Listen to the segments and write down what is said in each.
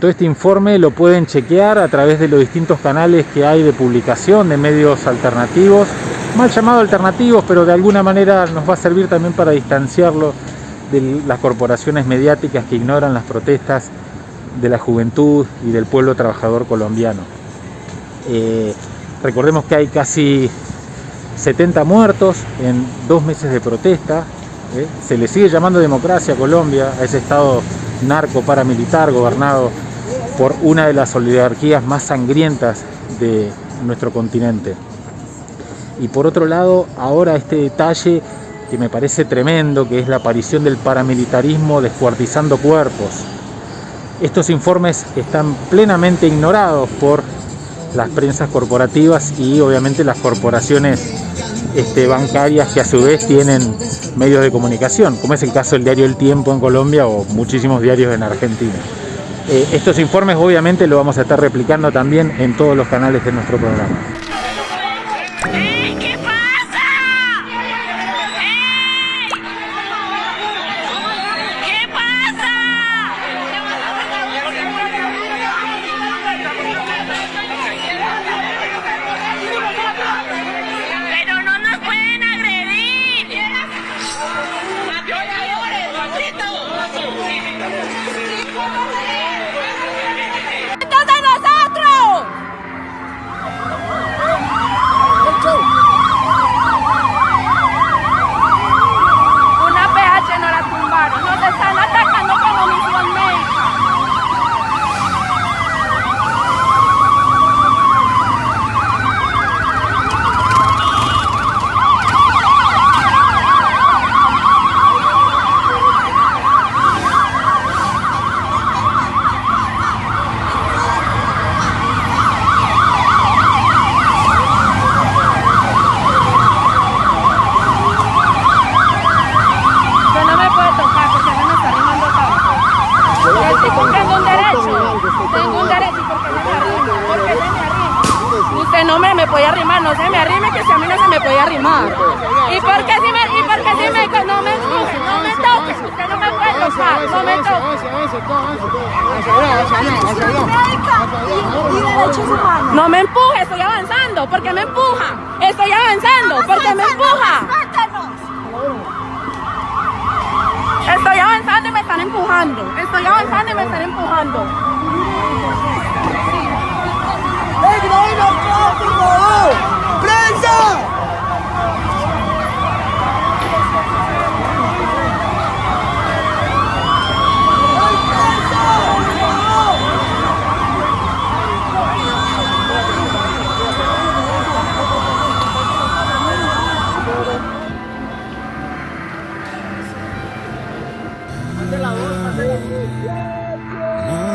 Todo este informe lo pueden chequear a través de los distintos canales que hay de publicación de medios alternativos, mal llamados alternativos, pero de alguna manera nos va a servir también para distanciarlo de las corporaciones mediáticas que ignoran las protestas de la juventud y del pueblo trabajador colombiano. Eh, recordemos que hay casi 70 muertos en dos meses de protesta. ¿eh? Se le sigue llamando democracia a Colombia, a ese estado narco paramilitar gobernado por una de las oligarquías más sangrientas de nuestro continente. Y por otro lado, ahora este detalle que me parece tremendo, que es la aparición del paramilitarismo descuartizando cuerpos. Estos informes están plenamente ignorados por las prensas corporativas y obviamente las corporaciones este, bancarias que a su vez tienen medios de comunicación, como es el caso del diario El Tiempo en Colombia o muchísimos diarios en Argentina. Eh, estos informes obviamente lo vamos a estar replicando también en todos los canales de nuestro programa. Puede arrimar, no se me arrime, que si a mí no se me puede arrimar. ¿Y por qué si me, y por qué si me, no me empuje, no me toque, usted no me puede tocar, no me toque. No me empuje, estoy avanzando, ¿por qué me empuja? Estoy avanzando, ¿por qué me empuja? Estoy avanzando y me están empujando. Estoy avanzando y me están empujando.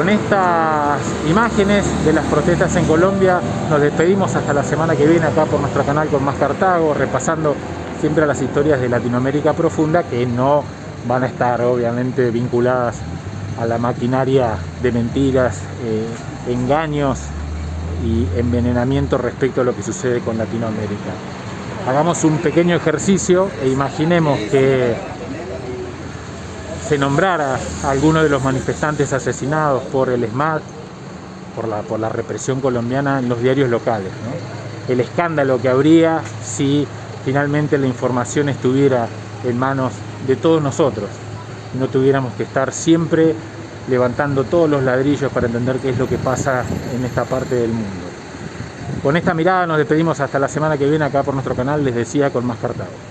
Con estas imágenes de las protestas en Colombia nos despedimos hasta la semana que viene acá por nuestro canal con Más Cartago, repasando siempre las historias de Latinoamérica profunda que no van a estar obviamente vinculadas a la maquinaria de mentiras, eh, engaños y envenenamiento respecto a lo que sucede con Latinoamérica. Hagamos un pequeño ejercicio e imaginemos que se nombrara a alguno de los manifestantes asesinados por el la, por la represión colombiana en los diarios locales. El escándalo que habría si finalmente la información estuviera en manos de todos nosotros. No tuviéramos que estar siempre levantando todos los ladrillos para entender qué es lo que pasa en esta parte del mundo. Con esta mirada nos despedimos hasta la semana que viene acá por nuestro canal, les decía, con más cartago.